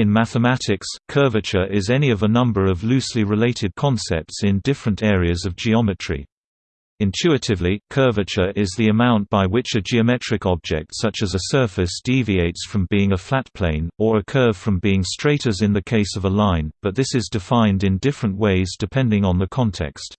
In mathematics, curvature is any of a number of loosely related concepts in different areas of geometry. Intuitively, curvature is the amount by which a geometric object such as a surface deviates from being a flat plane, or a curve from being straight as in the case of a line, but this is defined in different ways depending on the context.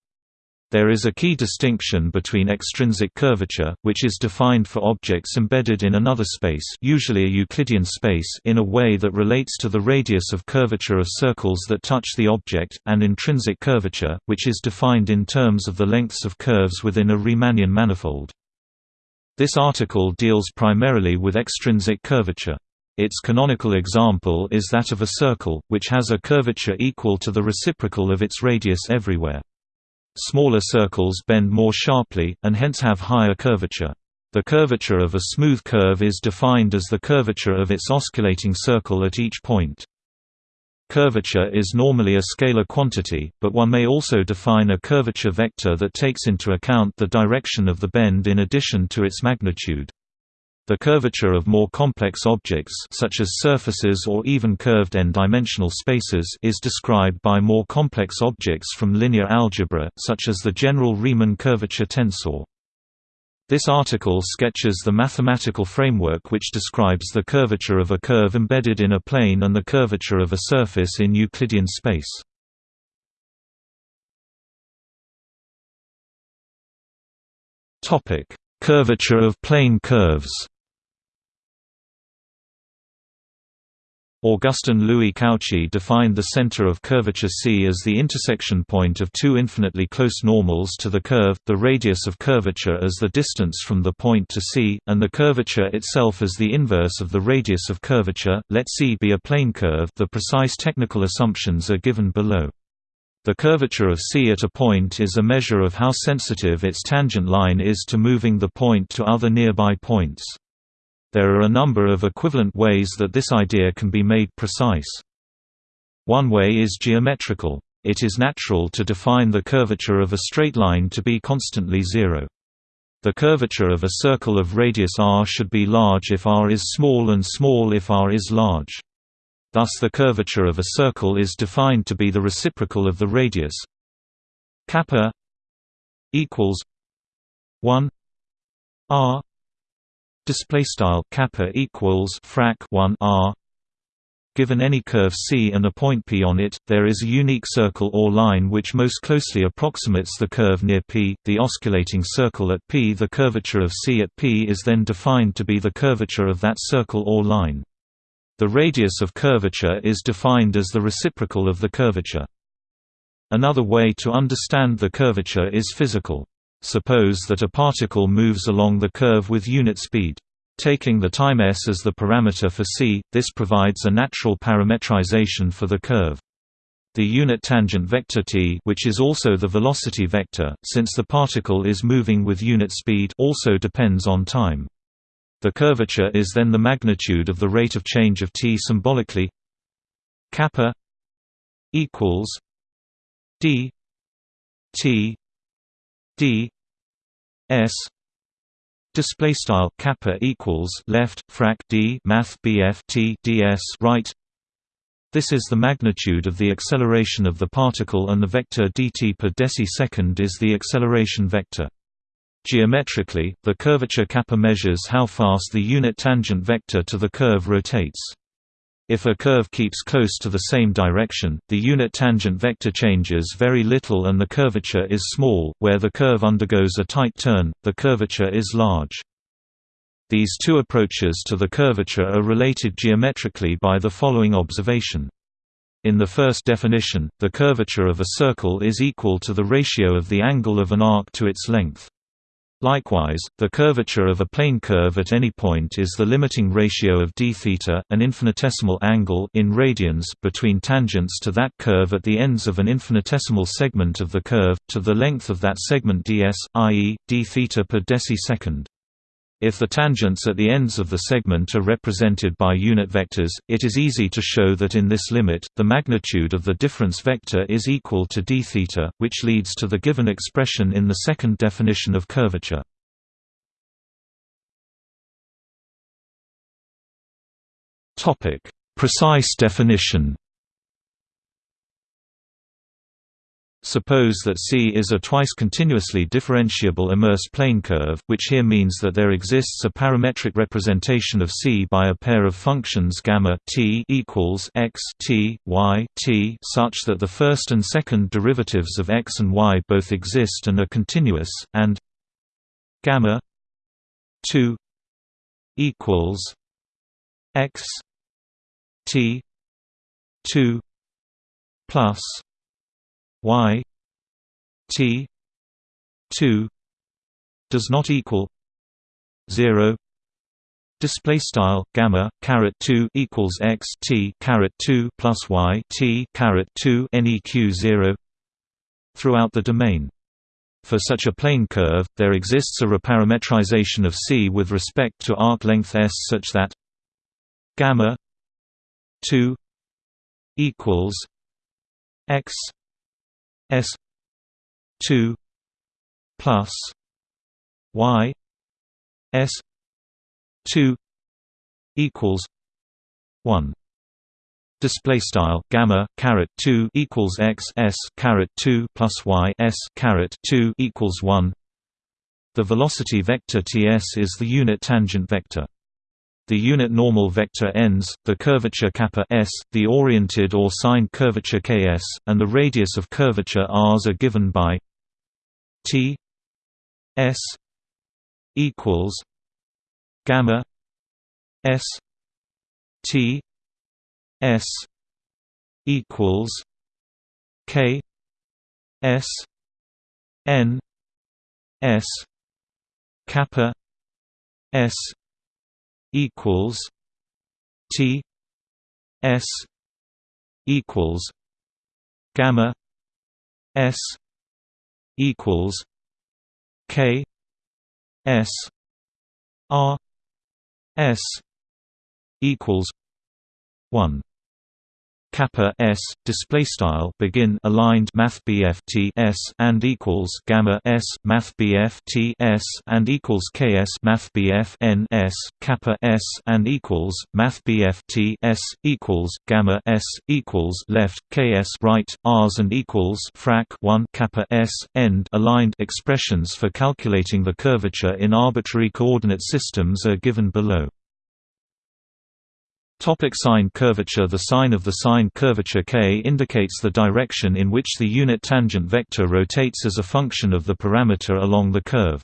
There is a key distinction between extrinsic curvature, which is defined for objects embedded in another space usually a Euclidean space in a way that relates to the radius of curvature of circles that touch the object, and intrinsic curvature, which is defined in terms of the lengths of curves within a Riemannian manifold. This article deals primarily with extrinsic curvature. Its canonical example is that of a circle, which has a curvature equal to the reciprocal of its radius everywhere. Smaller circles bend more sharply, and hence have higher curvature. The curvature of a smooth curve is defined as the curvature of its osculating circle at each point. Curvature is normally a scalar quantity, but one may also define a curvature vector that takes into account the direction of the bend in addition to its magnitude. The curvature of more complex objects such as surfaces or even curved n-dimensional spaces is described by more complex objects from linear algebra, such as the general Riemann curvature tensor. This article sketches the mathematical framework which describes the curvature of a curve embedded in a plane and the curvature of a surface in Euclidean space. Curvature of plane curves Augustin Louis Cauchy defined the center of curvature C as the intersection point of two infinitely close normals to the curve, the radius of curvature as the distance from the point to C, and the curvature itself as the inverse of the radius of curvature. Let C be a plane curve. The precise technical assumptions are given below. The curvature of C at a point is a measure of how sensitive its tangent line is to moving the point to other nearby points. There are a number of equivalent ways that this idea can be made precise. One way is geometrical. It is natural to define the curvature of a straight line to be constantly zero. The curvature of a circle of radius r should be large if r is small and small if r is large. Thus the curvature of a circle is defined to be the reciprocal of the radius kappa equals 1 r display style kappa equals frac 1 r Given any curve C and a point P on it, there is a unique circle or line which most closely approximates the curve near P, the osculating circle at P. The curvature of C at P is then defined to be the curvature of that circle or line. The radius of curvature is defined as the reciprocal of the curvature. Another way to understand the curvature is physical. Suppose that a particle moves along the curve with unit speed. Taking the time s as the parameter for c, this provides a natural parametrization for the curve. The unit tangent vector t which is also the velocity vector, since the particle is moving with unit speed also depends on time. The curvature is then the magnitude of the rate of change of t symbolically. Kappa equals d t d s. Display style kappa equals left frac d math bf t ds right. This is the magnitude of the acceleration of the particle and the vector dt per decisecond is the acceleration vector geometrically the curvature kappa measures how fast the unit tangent vector to the curve rotates if a curve keeps close to the same direction, the unit tangent vector changes very little and the curvature is small, where the curve undergoes a tight turn, the curvature is large. These two approaches to the curvature are related geometrically by the following observation. In the first definition, the curvature of a circle is equal to the ratio of the angle of an arc to its length. Likewise, the curvature of a plane curve at any point is the limiting ratio of d theta, an infinitesimal angle in radians between tangents to that curve at the ends of an infinitesimal segment of the curve, to the length of that segment ds, i.e., d theta per decisecond. If the tangents at the ends of the segment are represented by unit vectors, it is easy to show that in this limit, the magnitude of the difference vector is equal to d theta, which leads to the given expression in the second definition of curvature. Precise definition Suppose that C is a twice continuously differentiable immersed plane curve, which here means that there exists a parametric representation of C by a pair of functions gamma t equals x t y t such that the first and second derivatives of x and y both exist and are continuous, and gamma 2 equals x t 2 plus y t 2 does not equal 0 display style gamma caret 2 equals x t caret 2 plus y t caret 2 neq 0 throughout the domain. For such a plane curve there exists a reparametrization of c with respect to arc length s such that gamma 2 equals x S two plus Y S two equals one. Display style gamma caret 2 equals x s caret 2 plus y s caret 2 equals 1 the velocity vector ts is the unit tangent vector the unit normal vector ends, the curvature kappa s, the oriented or signed curvature ks, and the radius of curvature r's are given by t s equals gamma s t s equals k s n s kappa s equals T S equals gamma S equals K S R S equals one kappa s display style begin aligned math T s and equals gamma s math T s and equals ks math N s kappa s and equals math T s equals gamma s equals left ks right r's and equals frac 1 kappa s end aligned expressions for calculating the curvature in arbitrary coordinate systems are given below Topic sign curvature The sign of the sign curvature k indicates the direction in which the unit tangent vector rotates as a function of the parameter along the curve.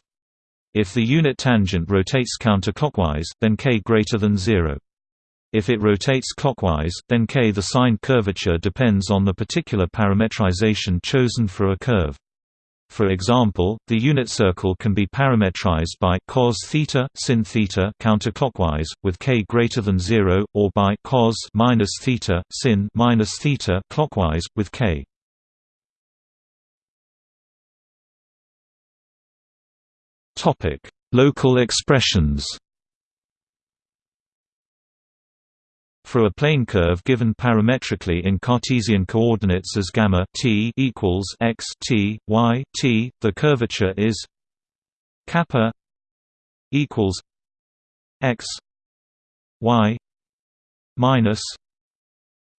If the unit tangent rotates counterclockwise, then k greater than 0. If it rotates clockwise, then k the sign curvature depends on the particular parametrization chosen for a curve. For example, the unit circle can be parametrized by cos theta sin theta counterclockwise with k greater than 0 or by cos minus theta sin minus theta clockwise with k. Topic: Local expressions. For a plane curve given parametrically in Cartesian coordinates as gamma t equals x t y t, the curvature is kappa equals x y minus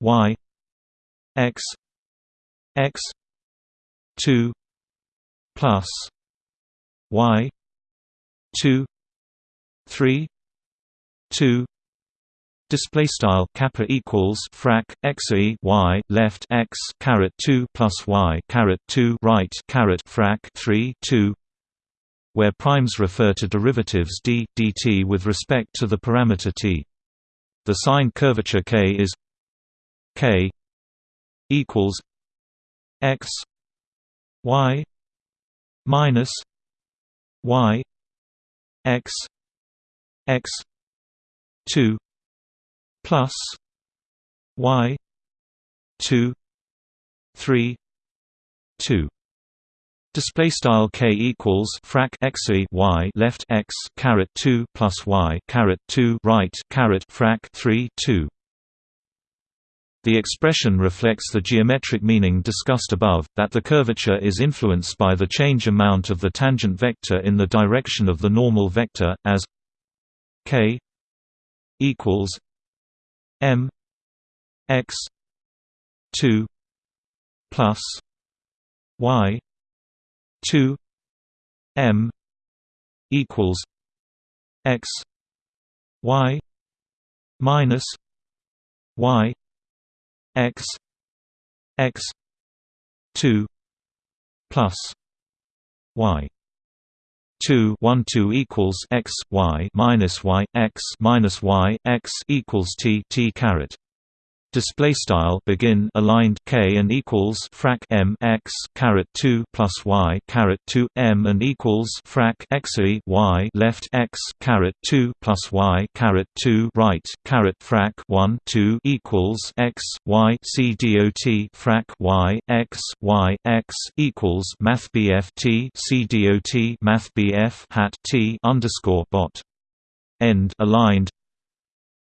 y x x 2 plus y 2 3 2 Display style kappa equals frac x e y left x caret two plus y caret two right caret frac three two, where primes refer to derivatives d dt with respect to the parameter t. The sign curvature k is k equals x y minus y x x two plus y 2 3 2 Display style k equals frac x y left x caret 2 plus y caret 2 right caret frac 3 2. The expression reflects the geometric meaning discussed above, that the curvature is influenced by the change amount of the tangent vector in the direction of the normal vector, as k equals m x 2 plus y 2 m equals x y minus y x x 2 plus y 2 1 2 equals x y minus y x minus y x equals t t caret display style begin aligned k and equals frac m x caret 2 plus y caret 2 m and equals frac x y left x caret 2 plus y caret 2 right caret frac 1 2 equals x y c dot frac y x y x equals math bf t c dot math bf hat t underscore bot. End aligned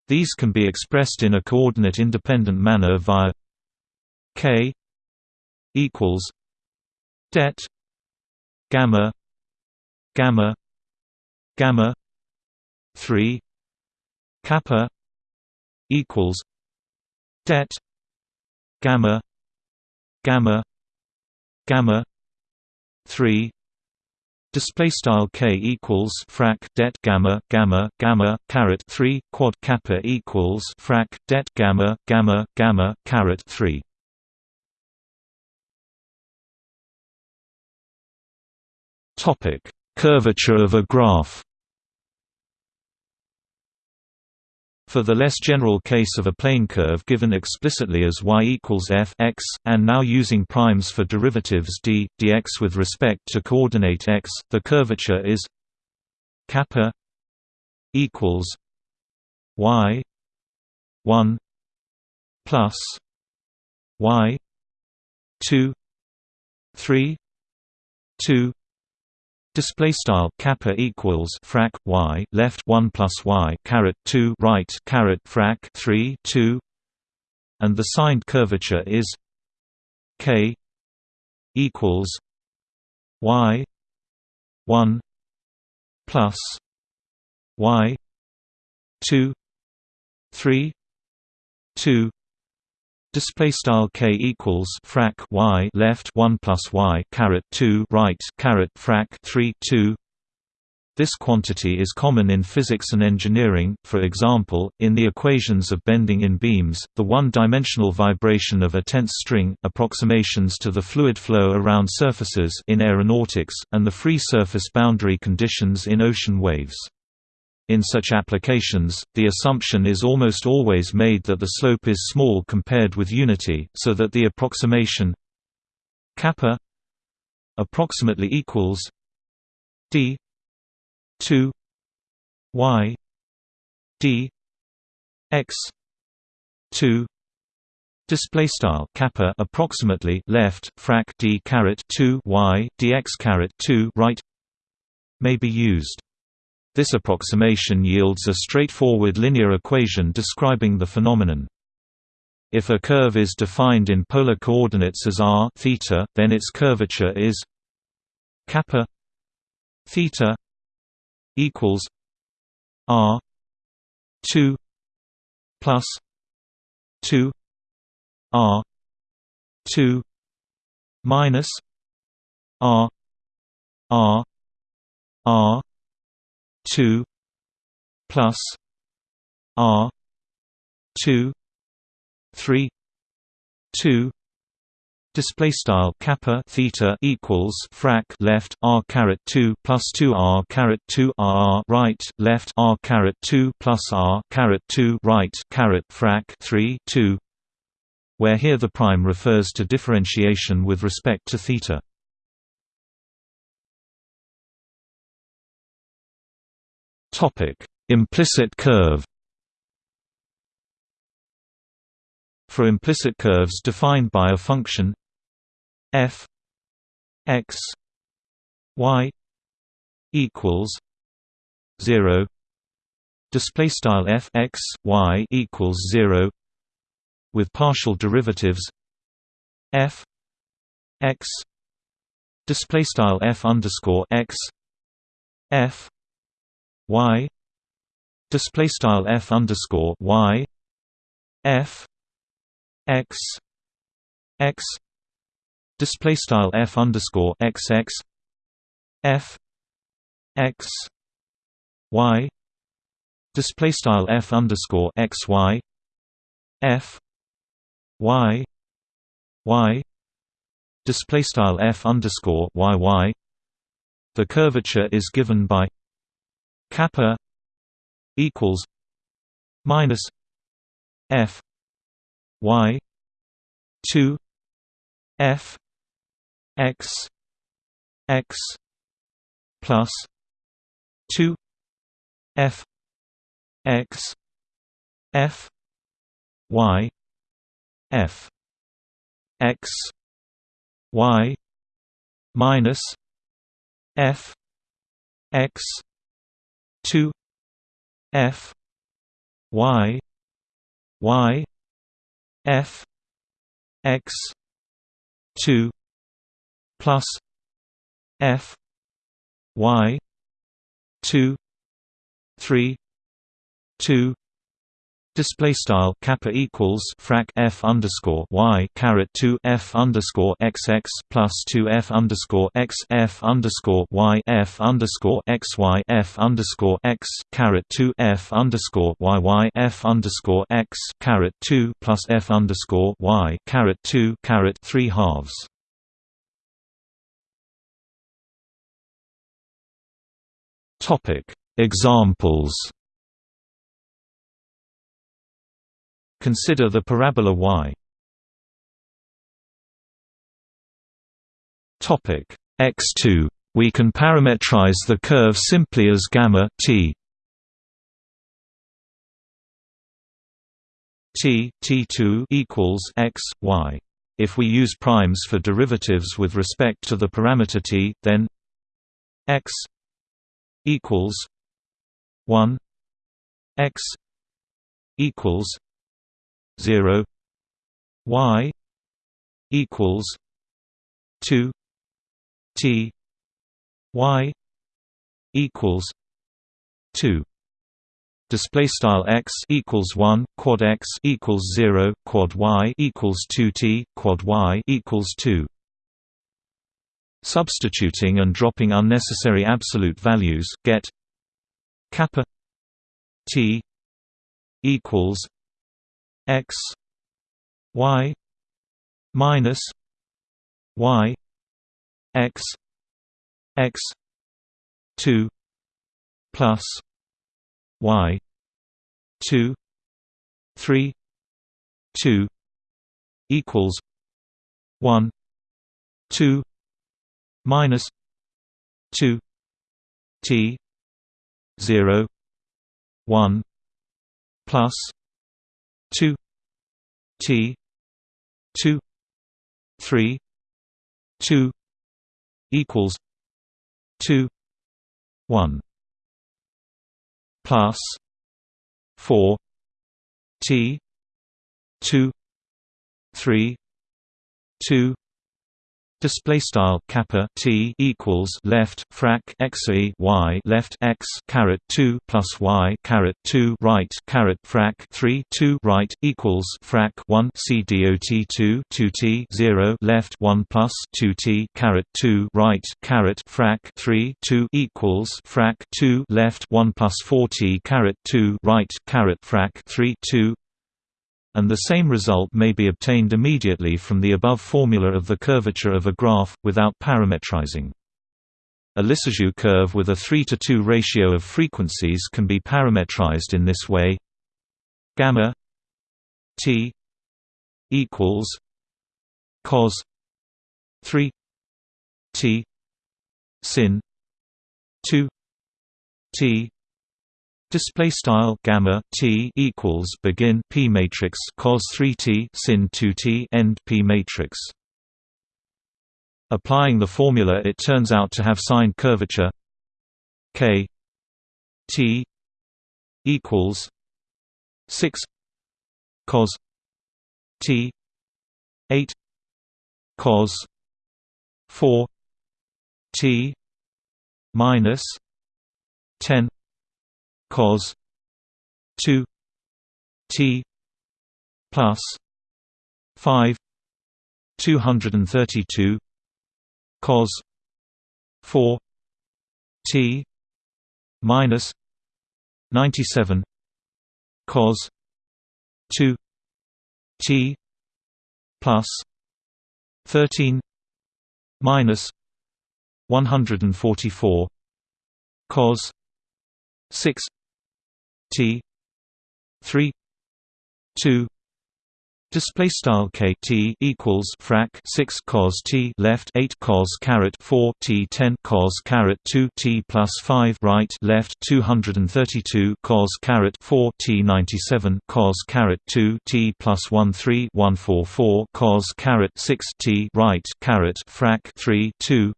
these can be expressed in a coordinate-independent manner via k equals det gamma gamma gamma 3 kappa equals det gamma gamma gamma 3 Display style k equals frac det gamma gamma gamma caret three quad kappa equals frac det gamma gamma gamma caret three. Topic: Curvature of a graph. For the less general case of a plane curve given explicitly as y equals f x, and now using primes for derivatives d, dx with respect to coordinate x, the curvature is kappa equals y 1 plus y 2 3 2 Display style kappa equals frac y left one plus y caret two right caret frac three two, and the signed curvature is k equals y one plus y two three two Display style k equals frac y left one plus y caret two right caret frac three two. This quantity is common in physics and engineering. For example, in the equations of bending in beams, the one-dimensional vibration of a tense string, approximations to the fluid flow around surfaces in aeronautics, and the free surface boundary conditions in ocean waves. In such applications, the assumption is almost always made that the slope is small compared with unity, so that the approximation kappa approximately equals d 2 y d x 2 display style kappa approximately left frac d caret 2 y dx caret 2 right may be used this approximation yields a straightforward linear equation describing the phenomenon. If a curve is defined in polar coordinates as r theta, then its curvature is kappa theta equals r 2 plus 2 r 2 minus r r r two plus R two three two Display style kappa theta equals frac left r caret two plus two r caret two r right left r caret two plus r caret two right caret frac three two, where here the prime refers to differentiation with respect to theta. Topic: Implicit curve. For implicit curves defined by a function f x y equals 0 display style f x y equals 0 with partial derivatives f x display style f underscore x f y display style f underscore y f x x display style f underscore x x f x y display style f underscore x y f y y display style f underscore y y the curvature is given by kappa equals minus f y 2 f x x plus 2 f x f y f x y minus f x 2 f y y f x 2 plus f y 2 3 2 Display style kappa equals frac f underscore y caret two f underscore x x plus two f underscore x f underscore y f underscore x y f underscore x caret two f underscore y y f underscore x caret two plus f underscore y caret two caret three halves. Topic Examples Consider the parabola y. Topic x2. We can parametrize the curve simply as gamma t. t t2 equals x y. If we use primes for derivatives with respect to the parameter t, then x equals 1 x equals 0 y equals 2 t y equals 2 display style x equals 1 quad x equals 0 quad y equals 2t quad y equals 2 substituting and dropping unnecessary absolute values get kappa t equals x y minus y x x 2 plus y 2 3 2 equals 1 2 minus 2 t 0 1 plus 2 T two three two equals two one. Plus four T two three two display style kappa t equals left frac x e y left x caret 2 plus y caret 2 right caret frac 3 2 right equals frac 1 c dot 2 2 t 0 left 1 plus 2 t caret 2 right caret frac 3 2 equals frac 2 left 1 plus 4 t caret 2 right caret frac 3 2 and the same result may be obtained immediately from the above formula of the curvature of a graph, without parametrizing. A Lissajous curve with a 3 to 2 ratio of frequencies can be parametrized in this way gamma t equals cos 3 t sin 2 t Display style gamma t equals begin p matrix cos 3t sin 2t end p matrix. Applying the formula, it turns out to have signed curvature k t equals 6 cos t 8 cos 4 t minus 10 cos 2 t plus 5 232 cos 4 t minus 97 cos 2 t plus 13 minus 144 cos 6 t 3 2 Display style k t equals frac 6 cos t left 8 cos caret 4 t 10 cos caret 2 t plus 5 right left 232 cos caret 4 t 97 cos caret 2 t plus 1 3 144 cos caret 6 t right caret frac 3 2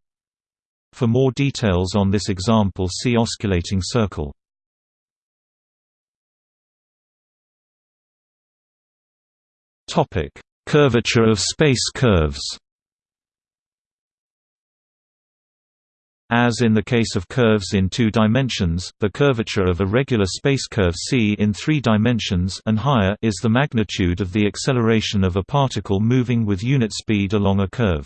For more details on this example see osculating circle Topic: Curvature of space curves. As in the case of curves in two dimensions, the curvature of a regular space curve c in three dimensions and higher is the magnitude of the acceleration of a particle moving with unit speed along a curve.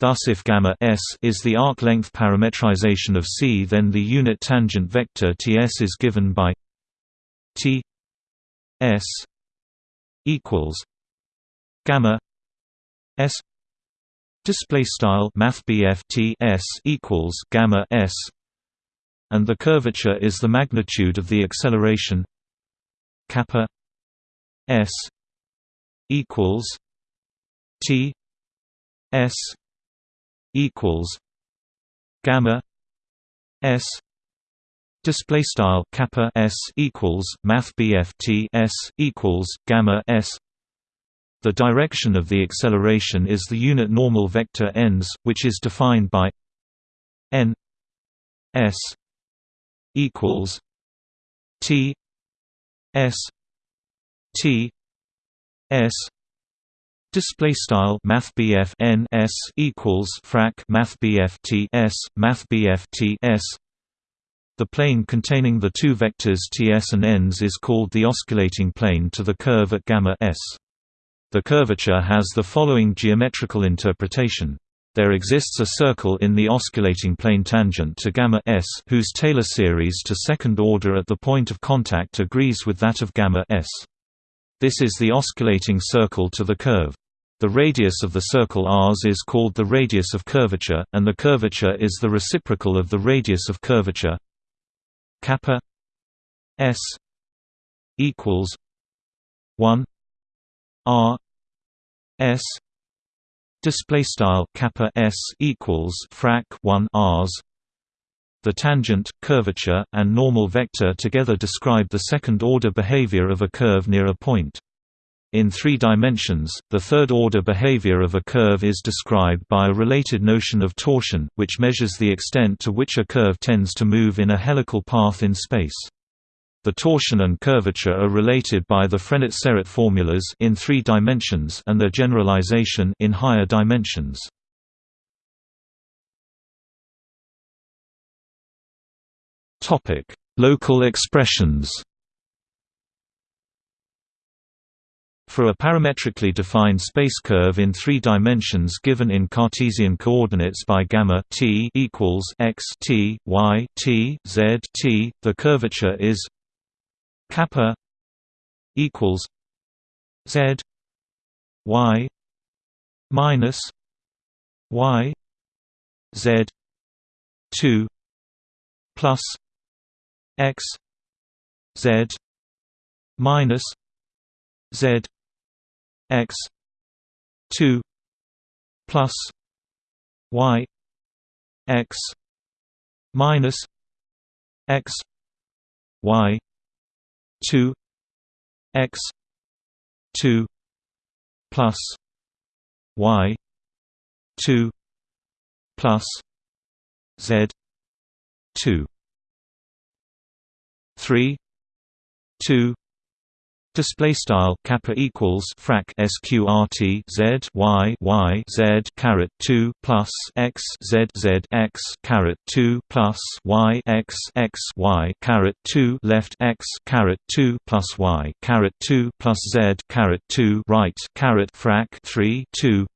Thus if gamma s is the arc length parametrization of c then the unit tangent vector ts is given by t s equals gamma s display style math T S equals gamma s and the curvature is the magnitude of the acceleration. Kappa s equals t s equals gamma s display style kappa s equals math T S equals gamma s the direction of the acceleration is the unit normal vector ns, which is defined by n s equals t s t s Display style Math N S equals frac Math T S Math T S. The plane containing the two vectors Ts and Ns is called the osculating plane to the curve at gamma s. The curvature has the following geometrical interpretation. There exists a circle in the osculating plane tangent to gamma s whose Taylor series to second order at the point of contact agrees with that of gamma s. This is the osculating circle to the curve. The radius of the circle Rs is called the radius of curvature, and the curvature is the reciprocal of the radius of curvature kappa s equals 1 r s display style kappa s equals frac 1 rs the tangent curvature and normal vector together describe the second order behavior of a curve near a point in three dimensions, the third-order behavior of a curve is described by a related notion of torsion, which measures the extent to which a curve tends to move in a helical path in space. The torsion and curvature are related by the Frenet-Serret formulas in three dimensions and their generalization in higher dimensions. Topic: Local expressions. For a parametrically defined space curve in three dimensions given in Cartesian coordinates by gamma t equals x t y t z t, the curvature is kappa equals z y minus y z 2 plus x z minus z x 2 plus y x minus x y 2 x 2 plus y 2 plus z 2 3 2 Display style kappa equals frac sqrt z y y z caret two plus x z z x caret two plus y x x y caret two left x caret two plus y caret two plus z caret two right caret frac three two,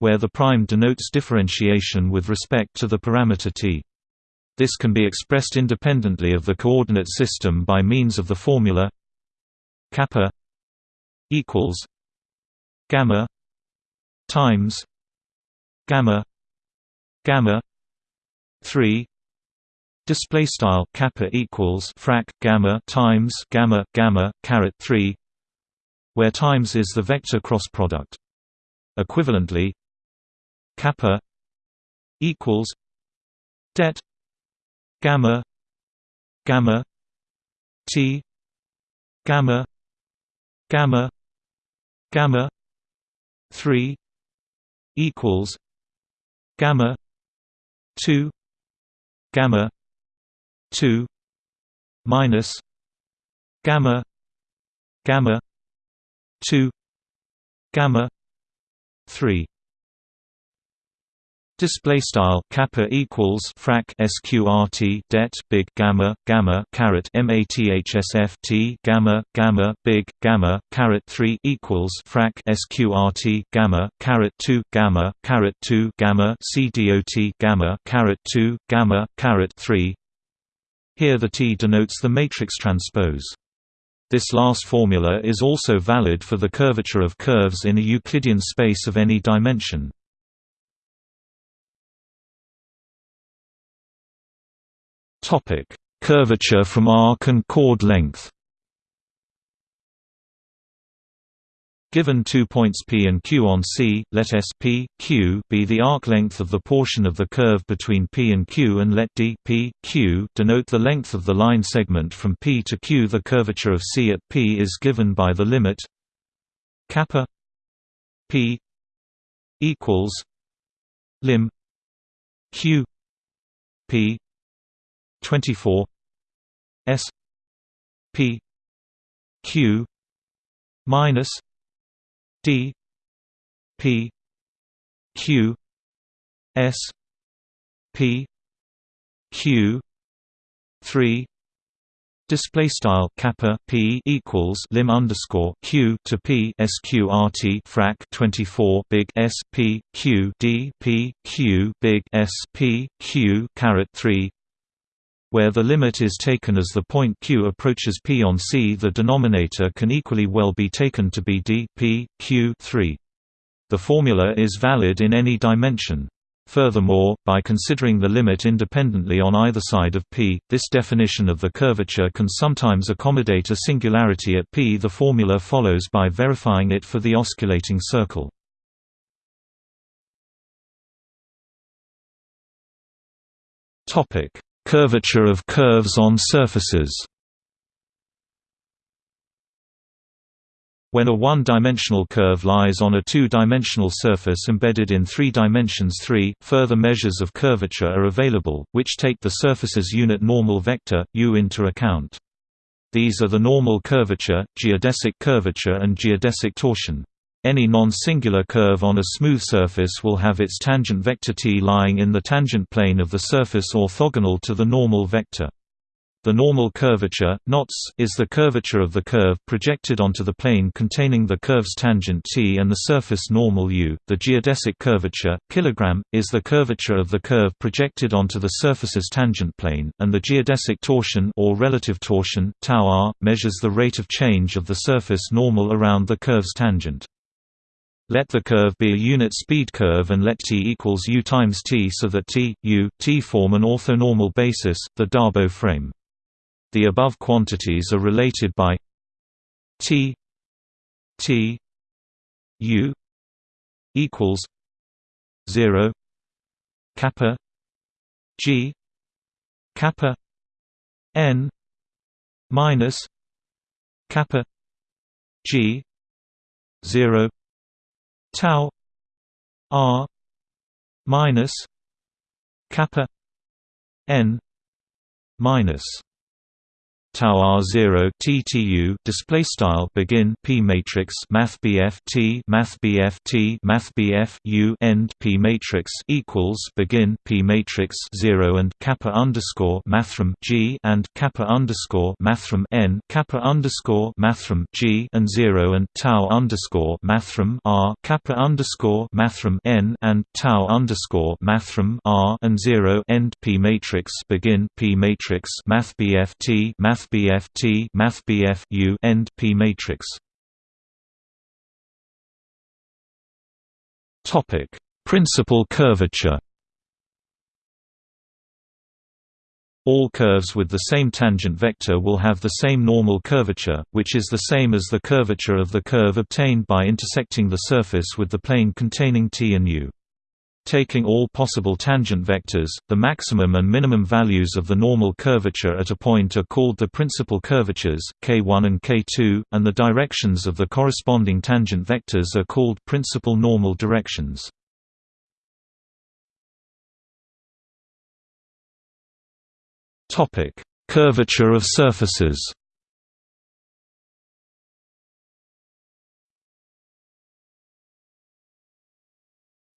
where the prime denotes differentiation with respect to the parameter t. This can be expressed independently of the coordinate system by means of the formula kappa equals gamma times gamma gamma 3 display style kappa equals frac gamma times gamma gamma caret 3 where times is the vector cross product. Equivalently kappa equals det gamma gamma t gamma gamma gamma 3 equals gamma 2 gamma 2 minus gamma gamma 2 gamma 3 Display style kappa equals frac sqrt det big gamma gamma caret mathsf t gamma gamma big gamma caret 3 equals frac sqrt gamma caret 2 gamma caret 2 gamma cdot gamma caret 2 gamma caret 3 Here the T denotes the matrix transpose. This last formula is also valid for the curvature of curves in a Euclidean space of any dimension. Topic: Curvature from arc and chord length. Given two points P and Q on C, let S P, Q be the arc length of the portion of the curve between P and Q and let D P, Q denote the length of the line segment from P to Q. The curvature of C at P is given by the limit kappa P equals lim Q P 24 S P Q minus D P Q S P Q three Display style kappa p equals lim underscore q to p sqrt frac 24 big s p q d p q big s p q caret 3 where the limit is taken as the point q approaches p on C the denominator can equally well be taken to be d p, q 3. The formula is valid in any dimension. Furthermore, by considering the limit independently on either side of p, this definition of the curvature can sometimes accommodate a singularity at p. The formula follows by verifying it for the osculating circle. Topic: Curvature of curves on surfaces When a one-dimensional curve lies on a two-dimensional surface embedded in three dimensions 3, further measures of curvature are available, which take the surface's unit normal vector, u into account. These are the normal curvature, geodesic curvature and geodesic torsion. Any non-singular curve on a smooth surface will have its tangent vector t lying in the tangent plane of the surface orthogonal to the normal vector. The normal curvature, knots, is the curvature of the curve projected onto the plane containing the curve's tangent t and the surface normal u. The geodesic curvature, kilogram, is the curvature of the curve projected onto the surface's tangent plane, and the geodesic torsion or relative torsion, tau r, measures the rate of change of the surface normal around the curve's tangent. Let the curve be a unit speed curve and let t equals u times t so that t, u, t form an orthonormal basis, the Darboux frame. The above quantities are related by t t u equals 0 kappa g kappa n minus kappa g 0 tau r minus kappa n minus tau r 0 ttu display style begin p matrix math bf t math bf t math bf u end p matrix equals begin p matrix 0 and kappa underscore mathrm g and kappa underscore mathrm n kappa underscore mathrm g and 0 and tau underscore mathrm r kappa underscore mathrm n and tau underscore mathrm r and 0 end p matrix begin p matrix math bf t math BF T mathbf U end P matrix. Topic: Principal curvature. All curves with the same tangent vector will have the same normal curvature, which is the same as the curvature of the curve obtained by intersecting the surface with the plane containing T and U. Taking all possible tangent vectors, the maximum and minimum values of the normal curvature at a point are called the principal curvatures, k1 and k2, and the directions of the corresponding tangent vectors are called principal normal directions. Curvature of surfaces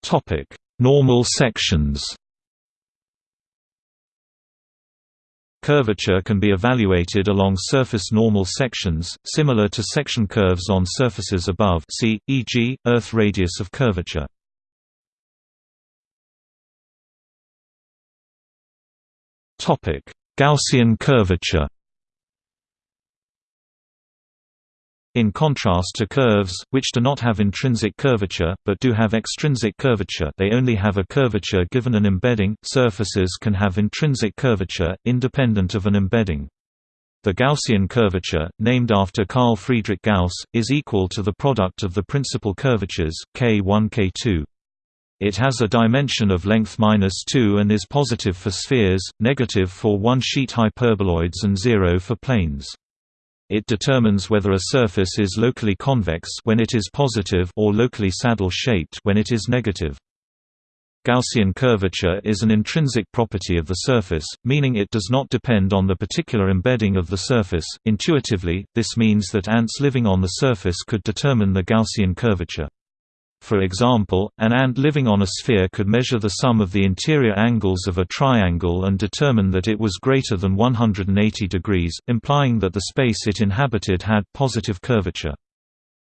Topic Normal sections Curvature can be evaluated along surface normal sections, similar to section curves on surfaces above see, e.g., Earth radius of curvature. Gaussian curvature In contrast to curves, which do not have intrinsic curvature, but do have extrinsic curvature they only have a curvature given an embedding, surfaces can have intrinsic curvature, independent of an embedding. The Gaussian curvature, named after Carl Friedrich Gauss, is equal to the product of the principal curvatures, k1 k2. It has a dimension of length minus 2 and is positive for spheres, negative for one-sheet hyperboloids and zero for planes. It determines whether a surface is locally convex when it is positive or locally saddle-shaped when it is negative. Gaussian curvature is an intrinsic property of the surface, meaning it does not depend on the particular embedding of the surface. Intuitively, this means that ants living on the surface could determine the Gaussian curvature. For example, an ant living on a sphere could measure the sum of the interior angles of a triangle and determine that it was greater than 180 degrees, implying that the space it inhabited had positive curvature.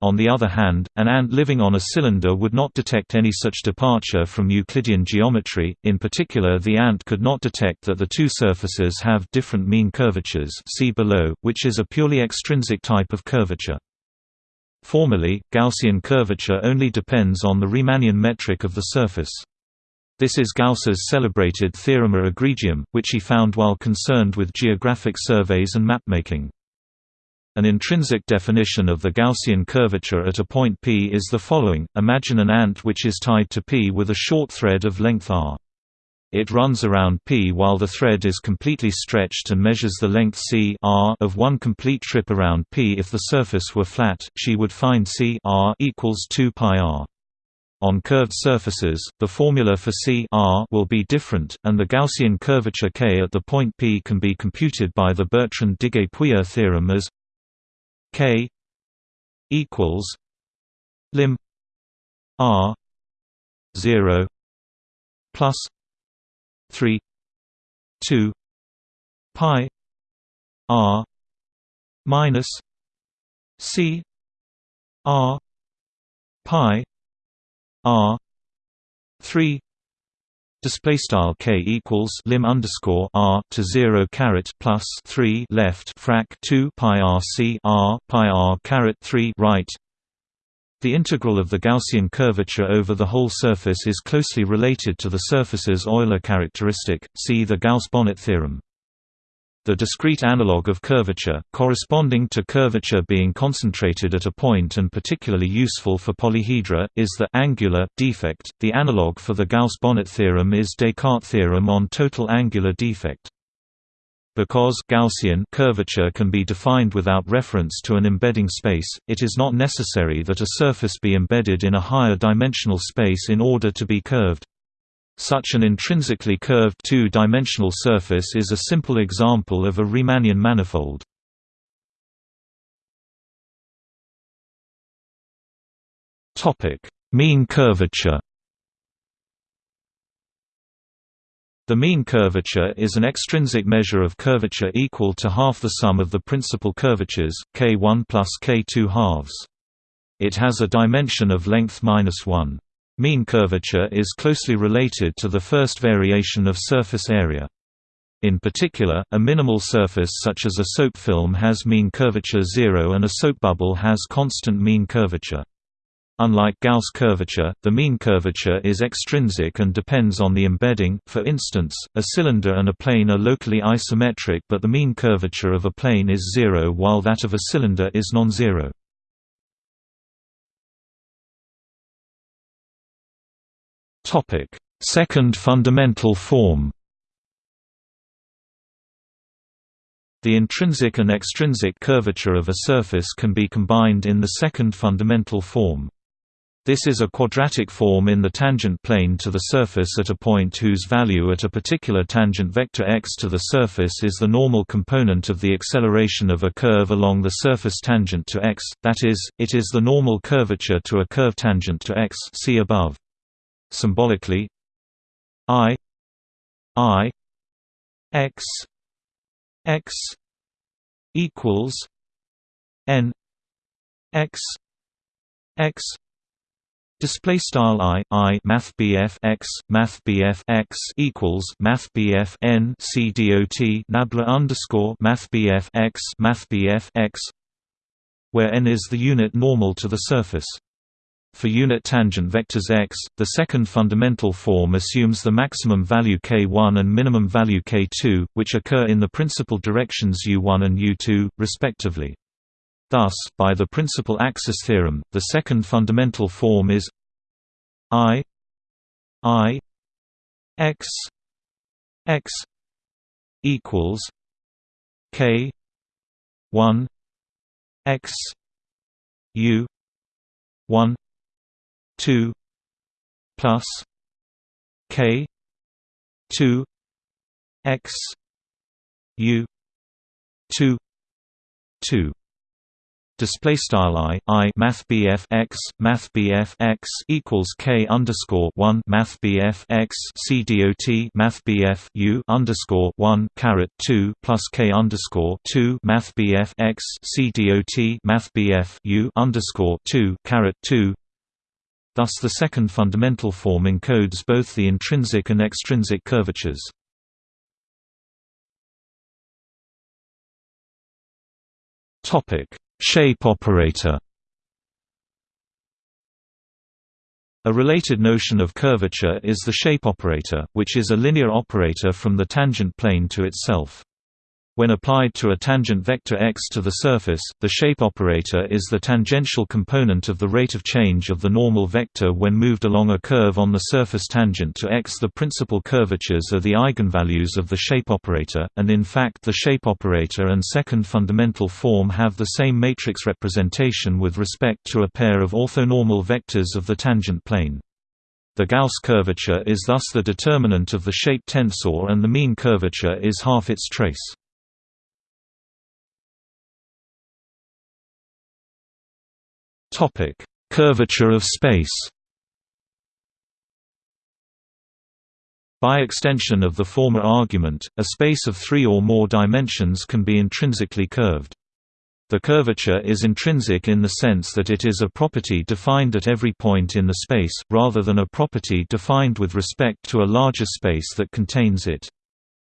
On the other hand, an ant living on a cylinder would not detect any such departure from Euclidean geometry, in particular the ant could not detect that the two surfaces have different mean curvatures see below, which is a purely extrinsic type of curvature. Formally, Gaussian curvature only depends on the Riemannian metric of the surface. This is Gauss's celebrated Theorema egregium, which he found while concerned with geographic surveys and mapmaking. An intrinsic definition of the Gaussian curvature at a point P is the following, imagine an ant which is tied to P with a short thread of length r. It runs around P while the thread is completely stretched and measures the length c r of one complete trip around P. If the surface were flat, she would find c r equals 2 pi r. On curved surfaces, the formula for c r will be different, and the Gaussian curvature k at the point P can be computed by the Bertrand-Diguet-Pouillet theorem as k equals lim r 0 plus 3 2 pi r minus c r pi r 3 Display style k equals lim underscore r to zero caret plus three left frac two pi r c r pi r caret three right the integral of the Gaussian curvature over the whole surface is closely related to the surface's Euler characteristic, see the Gauss-Bonnet theorem. The discrete analog of curvature, corresponding to curvature being concentrated at a point and particularly useful for polyhedra, is the angular defect. The analog for the Gauss-Bonnet theorem is Descartes' theorem on total angular defect. Because Gaussian curvature can be defined without reference to an embedding space, it is not necessary that a surface be embedded in a higher dimensional space in order to be curved. Such an intrinsically curved two-dimensional surface is a simple example of a Riemannian manifold. Mean curvature The mean curvature is an extrinsic measure of curvature equal to half the sum of the principal curvatures, k1 plus k2 halves. It has a dimension of length minus 1. Mean curvature is closely related to the first variation of surface area. In particular, a minimal surface such as a soap film has mean curvature 0 and a soap bubble has constant mean curvature. Unlike Gauss curvature, the mean curvature is extrinsic and depends on the embedding for instance, a cylinder and a plane are locally isometric but the mean curvature of a plane is zero while that of a cylinder is non-zero. Second fundamental form The intrinsic and extrinsic curvature of a surface can be combined in the second fundamental form. This is a quadratic form in the tangent plane to the surface at a point whose value at a particular tangent vector x to the surface is the normal component of the acceleration of a curve along the surface tangent to x, that is, it is the normal curvature to a curve tangent to x see above. Symbolically i i x x equals n x x Display style i i math bf x math bf x equals math bf n c dot nabla underscore math bf x math bf x, where n is the unit normal to the surface. For unit tangent vectors x, the second fundamental form assumes the maximum value k1 and minimum value k2, which occur in the principal directions u1 and u2, respectively. Thus, by the principal axis theorem, the second fundamental form is i i x x equals k 1 x u 1 2 plus k 2 x u 2 2 display style i i math bf x math bf x equals k underscore one math bf x c dot math bf u underscore one caret two plus k underscore two math bf x c dot math bf u underscore two caret two. Thus, the second fundamental form encodes both the intrinsic and extrinsic curvatures. Topic Shape operator A related notion of curvature is the shape operator, which is a linear operator from the tangent plane to itself. When applied to a tangent vector x to the surface, the shape operator is the tangential component of the rate of change of the normal vector when moved along a curve on the surface tangent to x. The principal curvatures are the eigenvalues of the shape operator, and in fact the shape operator and second fundamental form have the same matrix representation with respect to a pair of orthonormal vectors of the tangent plane. The Gauss curvature is thus the determinant of the shape tensor and the mean curvature is half its trace. Topic: Curvature of space. By extension of the former argument, a space of three or more dimensions can be intrinsically curved. The curvature is intrinsic in the sense that it is a property defined at every point in the space, rather than a property defined with respect to a larger space that contains it.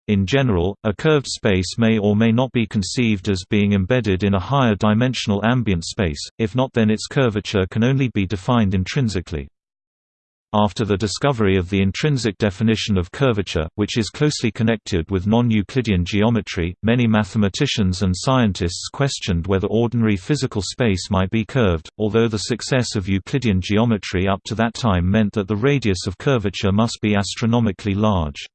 In general, a curved space may or may not be conceived as being embedded in a higher dimensional ambient space, if not then its curvature can only be defined intrinsically. After the discovery of the intrinsic definition of curvature, which is closely connected with non-Euclidean geometry, many mathematicians and scientists questioned whether ordinary physical space might be curved, although the success of Euclidean geometry up to that time meant that the radius of curvature must be astronomically large.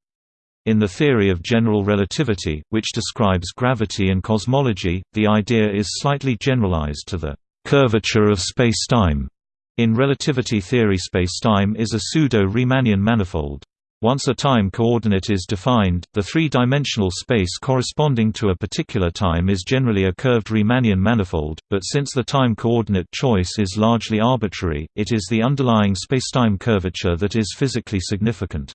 In the theory of general relativity, which describes gravity and cosmology, the idea is slightly generalized to the curvature of spacetime. In relativity theory spacetime is a pseudo-Riemannian manifold. Once a time coordinate is defined, the three-dimensional space corresponding to a particular time is generally a curved Riemannian manifold, but since the time coordinate choice is largely arbitrary, it is the underlying spacetime curvature that is physically significant.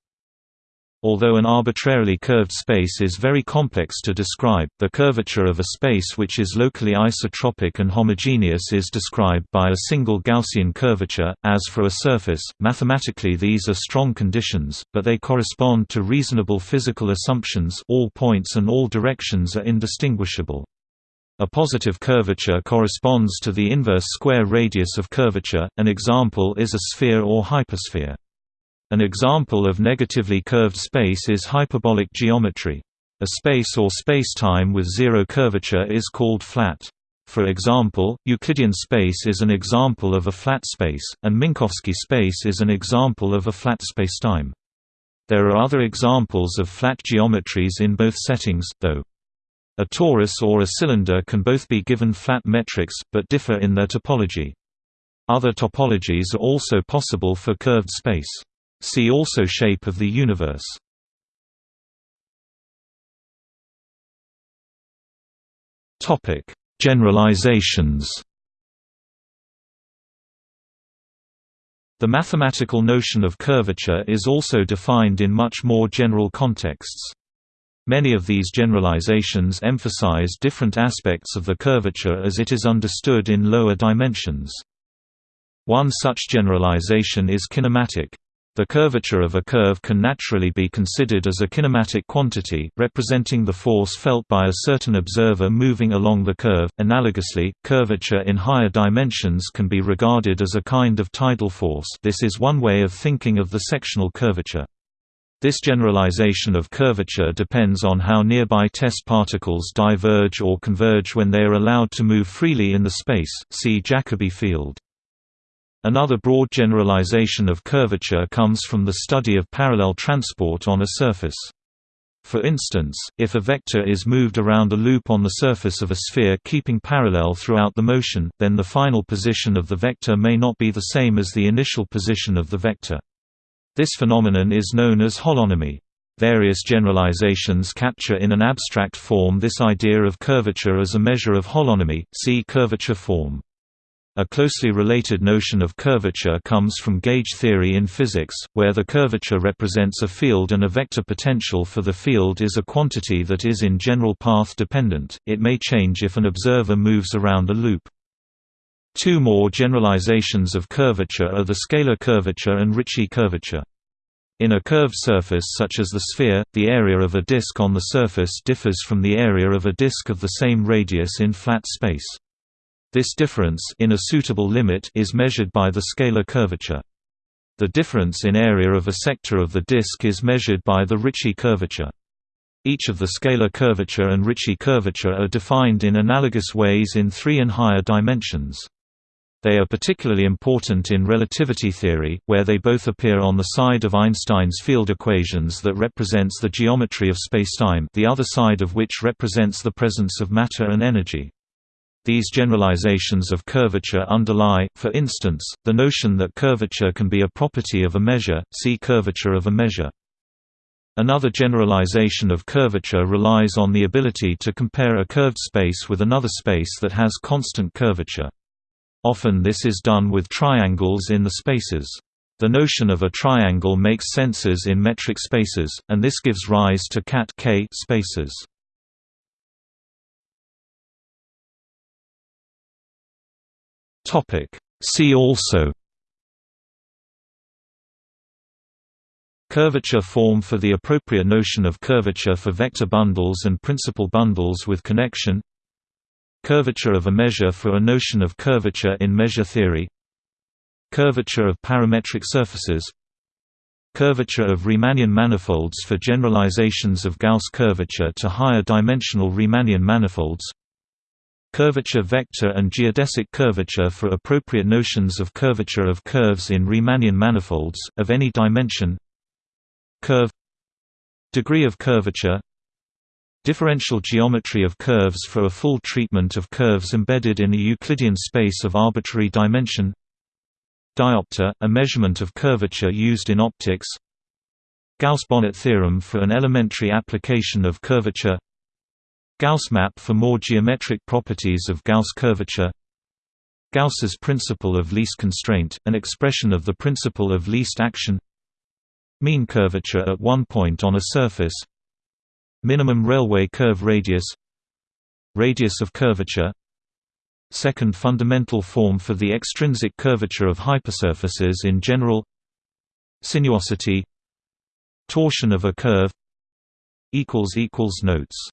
Although an arbitrarily curved space is very complex to describe, the curvature of a space which is locally isotropic and homogeneous is described by a single Gaussian curvature. As for a surface, mathematically these are strong conditions, but they correspond to reasonable physical assumptions all points and all directions are indistinguishable. A positive curvature corresponds to the inverse square radius of curvature, an example is a sphere or hypersphere. An example of negatively curved space is hyperbolic geometry. A space or spacetime with zero curvature is called flat. For example, Euclidean space is an example of a flat space, and Minkowski space is an example of a flat spacetime. There are other examples of flat geometries in both settings, though. A torus or a cylinder can both be given flat metrics, but differ in their topology. Other topologies are also possible for curved space. See also Shape of the universe. Topic: Generalizations. The mathematical notion of curvature is also defined in much more general contexts. Many of these generalizations emphasize different aspects of the curvature as it is understood in lower dimensions. One such generalization is kinematic. The curvature of a curve can naturally be considered as a kinematic quantity, representing the force felt by a certain observer moving along the curve. Analogously, curvature in higher dimensions can be regarded as a kind of tidal force. This is one way of thinking of the sectional curvature. This generalization of curvature depends on how nearby test particles diverge or converge when they are allowed to move freely in the space. See Jacobi field. Another broad generalization of curvature comes from the study of parallel transport on a surface. For instance, if a vector is moved around a loop on the surface of a sphere keeping parallel throughout the motion, then the final position of the vector may not be the same as the initial position of the vector. This phenomenon is known as holonomy. Various generalizations capture in an abstract form this idea of curvature as a measure of holonomy, see curvature form. A closely related notion of curvature comes from gauge theory in physics, where the curvature represents a field and a vector potential for the field is a quantity that is in general path dependent, it may change if an observer moves around a loop. Two more generalizations of curvature are the scalar curvature and Ricci curvature. In a curved surface such as the sphere, the area of a disk on the surface differs from the area of a disk of the same radius in flat space. This difference in a suitable limit is measured by the scalar curvature. The difference in area of a sector of the disk is measured by the Ricci curvature. Each of the scalar curvature and Ricci curvature are defined in analogous ways in three and higher dimensions. They are particularly important in relativity theory, where they both appear on the side of Einstein's field equations that represents the geometry of spacetime the other side of which represents the presence of matter and energy. These generalizations of curvature underlie, for instance, the notion that curvature can be a property of a measure, see curvature of a measure. Another generalization of curvature relies on the ability to compare a curved space with another space that has constant curvature. Often this is done with triangles in the spaces. The notion of a triangle makes senses in metric spaces, and this gives rise to cat -K spaces. Topic. See also Curvature form for the appropriate notion of curvature for vector bundles and principal bundles with connection Curvature of a measure for a notion of curvature in measure theory Curvature of parametric surfaces Curvature of Riemannian manifolds for generalizations of Gauss curvature to higher dimensional Riemannian manifolds Curvature vector and geodesic curvature for appropriate notions of curvature of curves in Riemannian manifolds, of any dimension. Curve Degree of curvature Differential geometry of curves for a full treatment of curves embedded in a Euclidean space of arbitrary dimension Diopter, a measurement of curvature used in optics Gauss-Bonnet theorem for an elementary application of curvature Gauss map for more geometric properties of Gauss curvature. Gauss's principle of least constraint, an expression of the principle of least action. Mean curvature at one point on a surface. Minimum railway curve radius. Radius of curvature. Second fundamental form for the extrinsic curvature of hypersurfaces in general. Sinuosity. Torsion of a curve. Notes